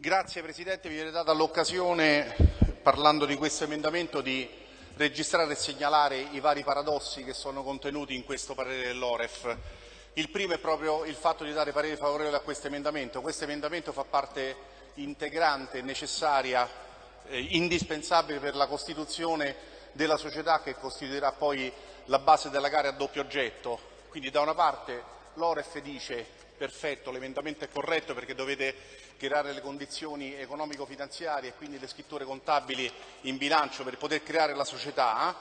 Grazie Presidente, mi viene data l'occasione, parlando di questo emendamento, di registrare e segnalare i vari paradossi che sono contenuti in questo parere dell'Oref. Il primo è proprio il fatto di dare parere favorevole a questo emendamento. Questo emendamento fa parte integrante, necessaria, eh, indispensabile per la costituzione della società che costituirà poi la base della gara a doppio oggetto. Quindi da una parte l'Oref dice perfetto, l'emendamento è corretto perché dovete creare le condizioni economico-finanziarie e quindi le scritture contabili in bilancio per poter creare la società,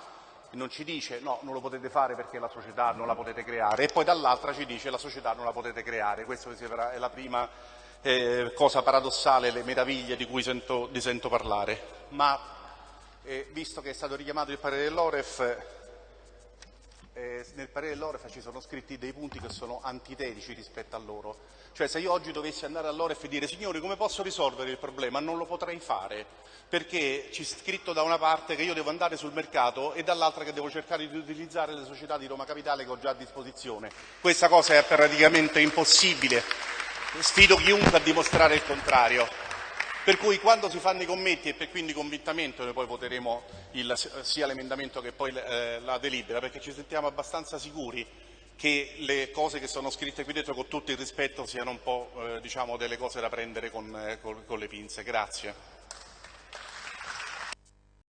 non ci dice no, non lo potete fare perché la società non la potete creare e poi dall'altra ci dice la società non la potete creare. Questa è la prima eh, cosa paradossale, le meraviglie di cui sento, di sento parlare. Ma eh, visto che è stato richiamato il parere dell'Oref, eh, nel parere dell'Oref ci sono scritti dei punti che sono antitetici rispetto a loro. Cioè se io oggi dovessi andare all'Oref e dire signori come posso risolvere il problema, non lo potrei fare, perché c'è scritto da una parte che io devo andare sul mercato e dall'altra che devo cercare di utilizzare le società di Roma Capitale che ho già a disposizione. Questa cosa è praticamente impossibile. Sfido chiunque a dimostrare il contrario. Per cui quando si fanno i commenti e quindi convintamente noi poi voteremo il, sia l'emendamento che poi eh, la delibera, perché ci sentiamo abbastanza sicuri che le cose che sono scritte qui dentro con tutto il rispetto siano un po' eh, diciamo, delle cose da prendere con, eh, con, con le pinze. Grazie.